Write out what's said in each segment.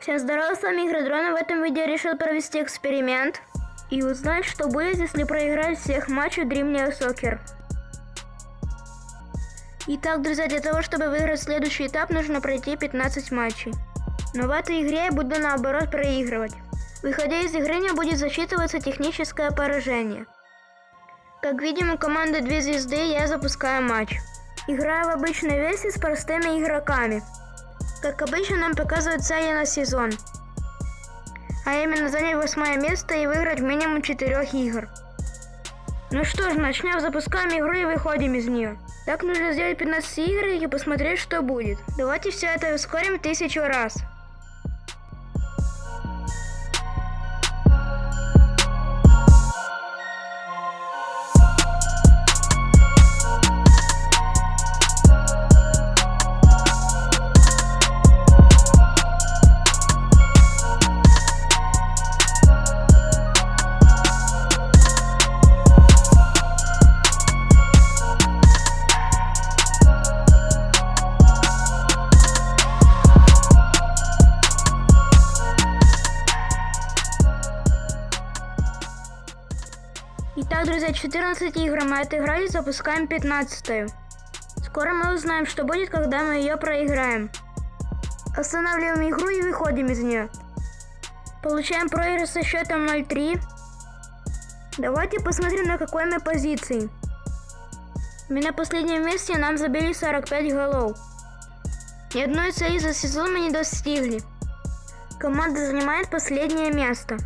Всем здорово, с вами Игродрон, и в этом видео решил провести эксперимент и узнать, что будет, если проиграть всех матчей Dream Neo Soccer. Итак, друзья, для того, чтобы выиграть следующий этап, нужно пройти 15 матчей. Но в этой игре я буду наоборот проигрывать. Выходя из игры, не будет засчитываться техническое поражение. Как видим, у команды 2 звезды я запускаю матч. Играю в обычной версии с простыми игроками. Как обычно, нам показывают цели на сезон. А именно занять восьмое место и выиграть минимум 4 игр. Ну что ж, начнем, запускаем игру и выходим из нее. Так нужно сделать 15 игр и посмотреть, что будет. Давайте все это ускорим тысячу раз. Итак, друзья, 14 игр мы отыграли, запускаем 15 -ю. Скоро мы узнаем, что будет, когда мы ее проиграем. Останавливаем игру и выходим из нее. Получаем проигрыш со счетом 0-3. Давайте посмотрим, на какой мы позиции. Мы на последнем месте, нам забили 45 голов. Ни одной цели за сезон мы не достигли. Команда занимает последнее место.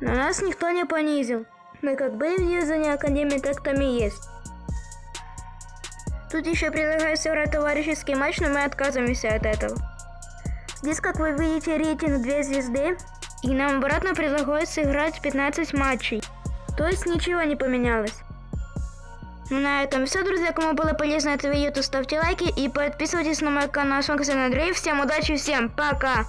Но нас никто не понизил. Мы как были в дивизионе Академии, так там и есть. Тут еще предлагаю сыграть товарищеский матч, но мы отказываемся от этого. Здесь, как вы видите, рейтинг 2 звезды. И нам обратно предлагают сыграть 15 матчей. То есть ничего не поменялось. Ну на этом все, друзья. Кому было полезно это видео, то ставьте лайки и подписывайтесь на мой канал. Вами Андрей. Всем удачи, всем пока!